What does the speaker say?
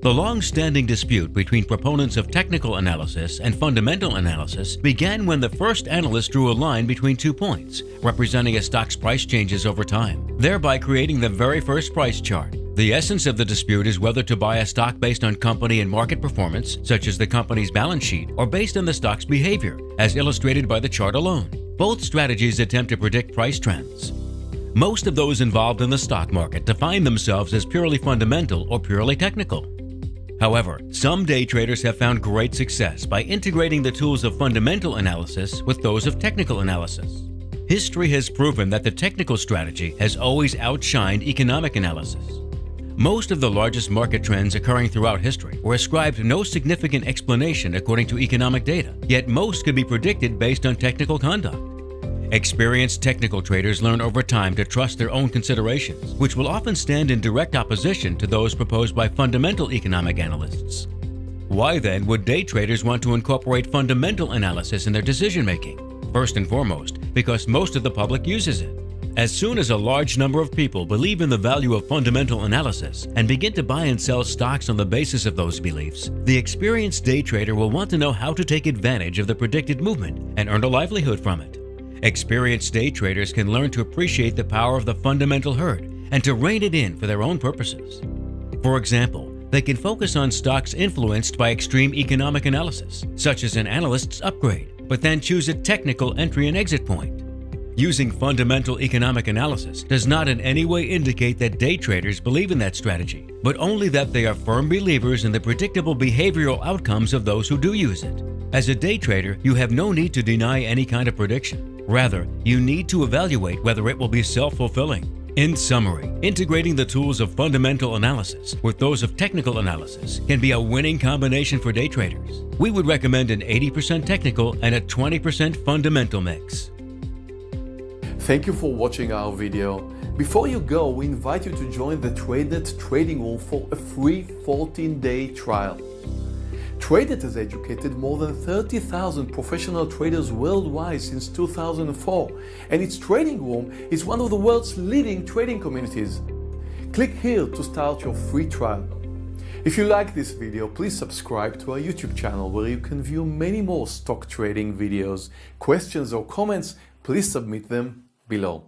The long-standing dispute between proponents of technical analysis and fundamental analysis began when the first analyst drew a line between two points, representing a stock's price changes over time, thereby creating the very first price chart. The essence of the dispute is whether to buy a stock based on company and market performance, such as the company's balance sheet, or based on the stock's behavior, as illustrated by the chart alone. Both strategies attempt to predict price trends. Most of those involved in the stock market define themselves as purely fundamental or purely technical. However, some day traders have found great success by integrating the tools of fundamental analysis with those of technical analysis. History has proven that the technical strategy has always outshined economic analysis. Most of the largest market trends occurring throughout history were ascribed no significant explanation according to economic data, yet most could be predicted based on technical conduct. Experienced technical traders learn over time to trust their own considerations, which will often stand in direct opposition to those proposed by fundamental economic analysts. Why then would day traders want to incorporate fundamental analysis in their decision making? First and foremost, because most of the public uses it. As soon as a large number of people believe in the value of fundamental analysis and begin to buy and sell stocks on the basis of those beliefs, the experienced day trader will want to know how to take advantage of the predicted movement and earn a livelihood from it. Experienced day traders can learn to appreciate the power of the fundamental herd and to rein it in for their own purposes. For example, they can focus on stocks influenced by extreme economic analysis, such as an analyst's upgrade, but then choose a technical entry and exit point. Using fundamental economic analysis does not in any way indicate that day traders believe in that strategy, but only that they are firm believers in the predictable behavioral outcomes of those who do use it. As a day trader, you have no need to deny any kind of prediction. Rather, you need to evaluate whether it will be self-fulfilling. In summary, integrating the tools of fundamental analysis with those of technical analysis can be a winning combination for day traders. We would recommend an 80% technical and a 20% fundamental mix. Thank you for watching our video. Before you go, we invite you to join the TradeNet trading room for a free 14-day trial. TradeNet has educated more than 30,000 professional traders worldwide since 2004 and its trading room is one of the world's leading trading communities. Click here to start your free trial. If you like this video, please subscribe to our YouTube channel where you can view many more stock trading videos. Questions or comments, please submit them below.